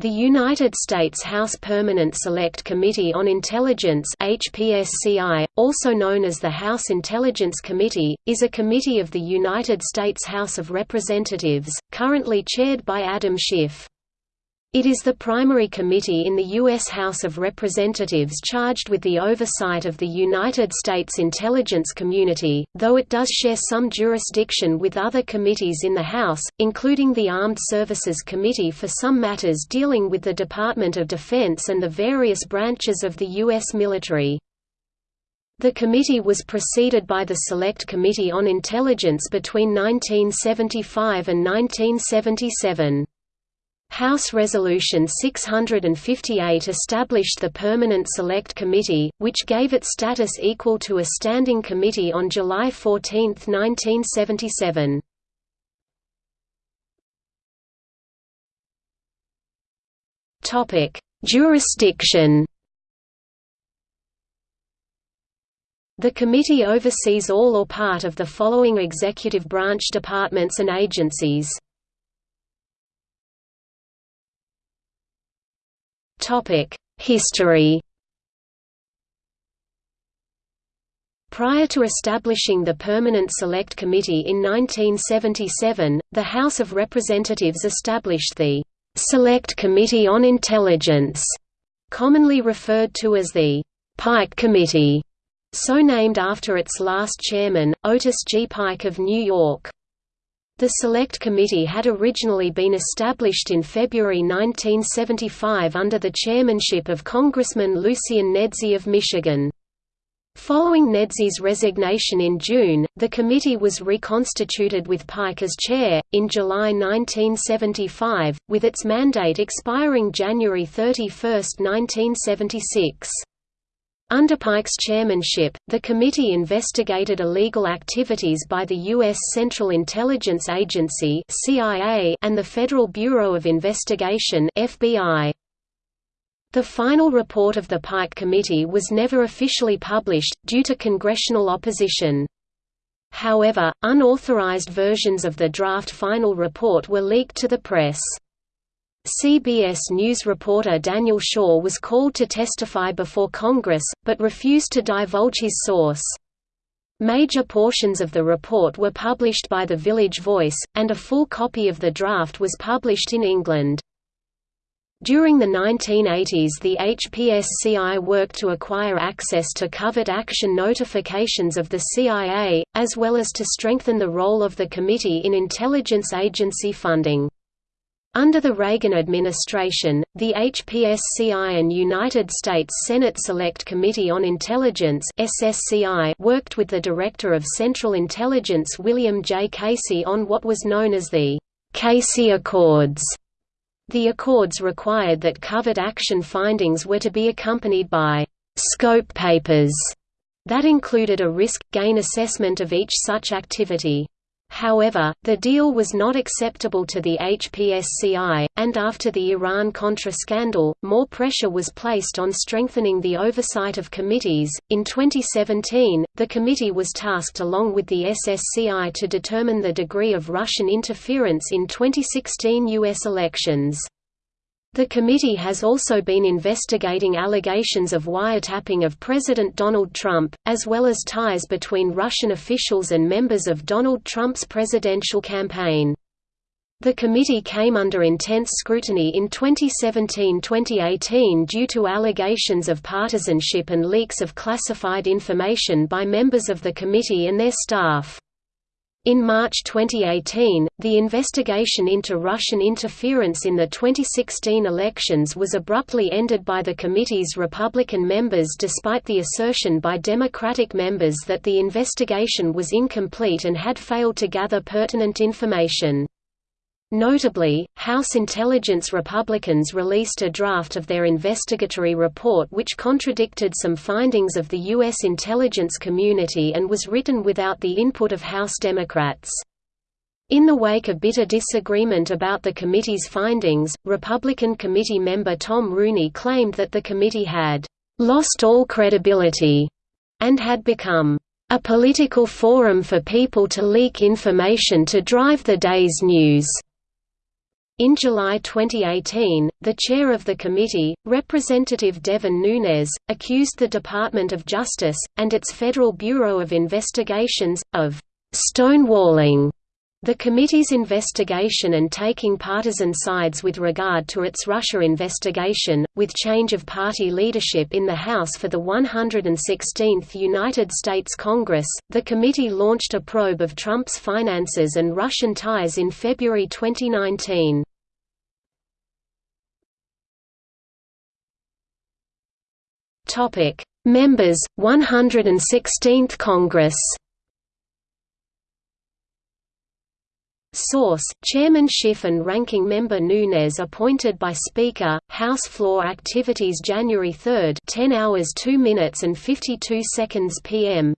The United States House Permanent Select Committee on Intelligence HPSCI, also known as the House Intelligence Committee, is a committee of the United States House of Representatives, currently chaired by Adam Schiff. It is the primary committee in the U.S. House of Representatives charged with the oversight of the United States intelligence community, though it does share some jurisdiction with other committees in the House, including the Armed Services Committee for some matters dealing with the Department of Defense and the various branches of the U.S. military. The committee was preceded by the Select Committee on Intelligence between 1975 and 1977. House Resolution 658 established the Permanent Select Committee, which gave it status equal to a standing committee on July 14, 1977. Jurisdiction The committee oversees all or part of the following executive branch departments and agencies History Prior to establishing the Permanent Select Committee in 1977, the House of Representatives established the Select Committee on Intelligence, commonly referred to as the Pike Committee, so named after its last chairman, Otis G. Pike of New York. The Select Committee had originally been established in February 1975 under the chairmanship of Congressman Lucian Nedzi of Michigan. Following Nedzi's resignation in June, the committee was reconstituted with Pike as chair, in July 1975, with its mandate expiring January 31, 1976. Under Pike's chairmanship, the committee investigated illegal activities by the U.S. Central Intelligence Agency and the Federal Bureau of Investigation FBI. The final report of the Pike Committee was never officially published, due to congressional opposition. However, unauthorized versions of the draft final report were leaked to the press. CBS News reporter Daniel Schorr was called to testify before Congress, but refused to divulge his source. Major portions of the report were published by The Village Voice, and a full copy of the draft was published in England. During the 1980s the HPSCI worked to acquire access to covert action notifications of the CIA, as well as to strengthen the role of the committee in intelligence agency funding. Under the Reagan administration, the HPSCI and United States Senate Select Committee on Intelligence SSCI worked with the Director of Central Intelligence William J. Casey on what was known as the Casey Accords. The accords required that covert action findings were to be accompanied by «scope papers» that included a risk-gain assessment of each such activity. However, the deal was not acceptable to the HPSCI, and after the Iran-Contra scandal, more pressure was placed on strengthening the oversight of committees. In 2017, the committee was tasked along with the SSCI to determine the degree of Russian interference in 2016 U.S. elections. The committee has also been investigating allegations of wiretapping of President Donald Trump, as well as ties between Russian officials and members of Donald Trump's presidential campaign. The committee came under intense scrutiny in 2017–2018 due to allegations of partisanship and leaks of classified information by members of the committee and their staff. In March 2018, the investigation into Russian interference in the 2016 elections was abruptly ended by the committee's Republican members despite the assertion by Democratic members that the investigation was incomplete and had failed to gather pertinent information. Notably, House Intelligence Republicans released a draft of their investigatory report which contradicted some findings of the U.S. intelligence community and was written without the input of House Democrats. In the wake of bitter disagreement about the committee's findings, Republican committee member Tom Rooney claimed that the committee had «lost all credibility» and had become «a political forum for people to leak information to drive the day's news». In July 2018, the chair of the committee, Representative Devin Nunes, accused the Department of Justice, and its Federal Bureau of Investigations, of «stonewalling» the committee's investigation and taking partisan sides with regard to its Russia investigation. With change of party leadership in the House for the 116th United States Congress, the committee launched a probe of Trump's finances and Russian ties in February 2019. Topic: Members 116th Congress. Source: Chairman Schiff and Ranking Member Nunes appointed by Speaker. House floor activities January 3, 10 hours 2 minutes and 52 seconds p.m.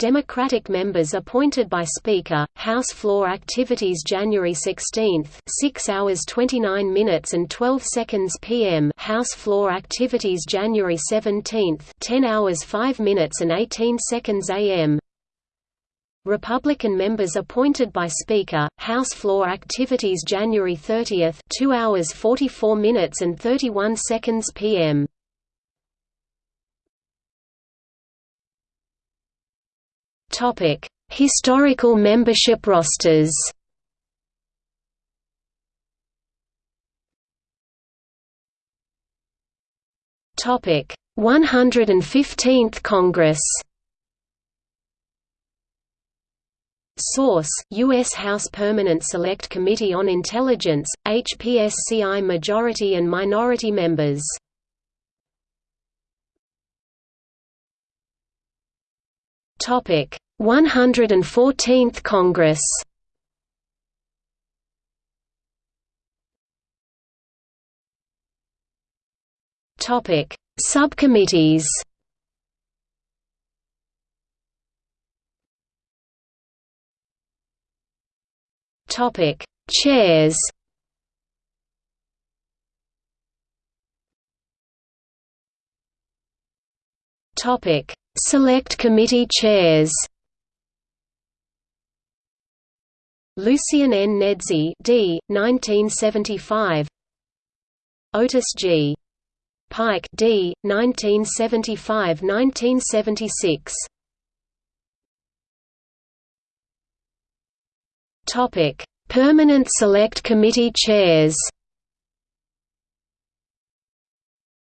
Democratic members appointed by Speaker, House floor activities January 16, 6 hours 29 minutes and 12 seconds p.m. House floor activities January 17, 10 hours 5 minutes and 18 seconds a.m. Republican members appointed by Speaker, House floor activities January 30, 2 hours 44 minutes and 31 seconds p.m. Topic: Historical membership rosters. Topic: 115th Congress. Source: U.S. House Permanent Select Committee on Intelligence, HPSCI Majority and Minority Members. Topic: 114th Congress. Topic: Subcommittees. Topic: Chairs. Topic: Select Committee Chairs. Lucian N. Nedzi D. 1975 Otis G. Pike D. 1975–1976 Topic: Permanent Select Committee Chairs.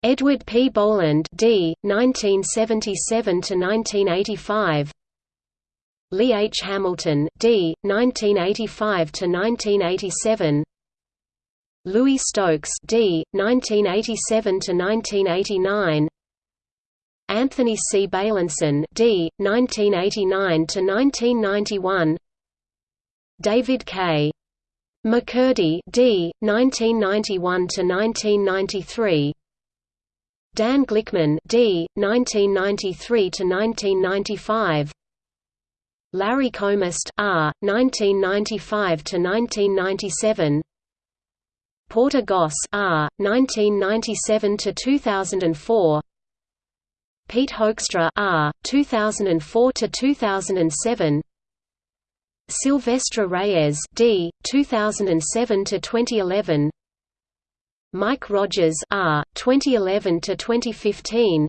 Edward P. Boland D. 1977–1985 Lee H. Hamilton D. 1985–1987 Louis Stokes D. 1987–1989 Anthony C. Beilenson D. 1989–1991 David K. McCurdy D. 1991–1993 Dan Glickman D. 1993–1995 Larry Combest R. 1995 to 1997. Porter Goss R. 1997 to 2004. Pete Hoekstra R. 2004 to 2007. Silvestre Reyes D. 2007 to 2011. Mike Rogers R. 2011 to 2015.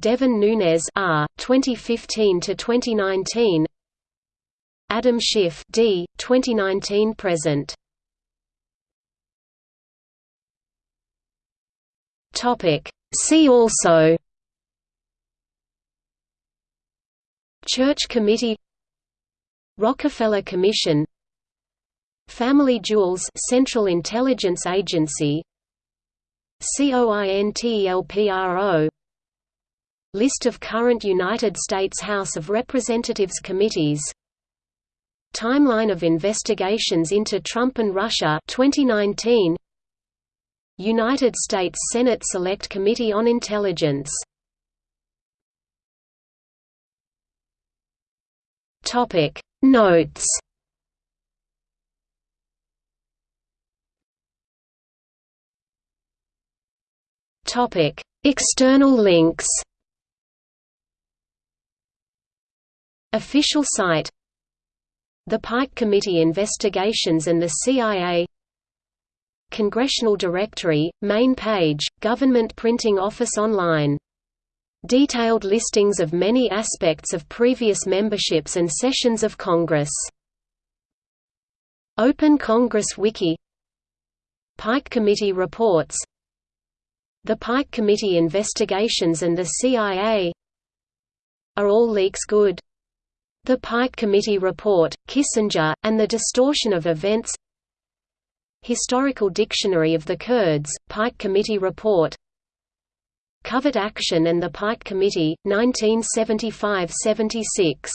Devin Nunes R. 2015 to 2019. Adam Schiff D. 2019 present. Topic. See also. Church Committee Rockefeller Commission Family Jewels Central Intelligence Agency COINTELPRO List of current United States House of Representatives committees. Timeline of investigations into Trump and Russia 2019 United States Senate Select Committee on Intelligence. Topic Notes. Topic: External links. Official site The Pike Committee investigations and the CIA Congressional Directory, main page, Government Printing Office Online. Detailed listings of many aspects of previous memberships and sessions of Congress. Open Congress Wiki Pike Committee reports The Pike Committee investigations and the CIA Are all leaks good? The Pike Committee Report, Kissinger, and the Distortion of Events. Historical Dictionary of the Kurds, Pike Committee Report. Covert Action and the Pike Committee, 1975–76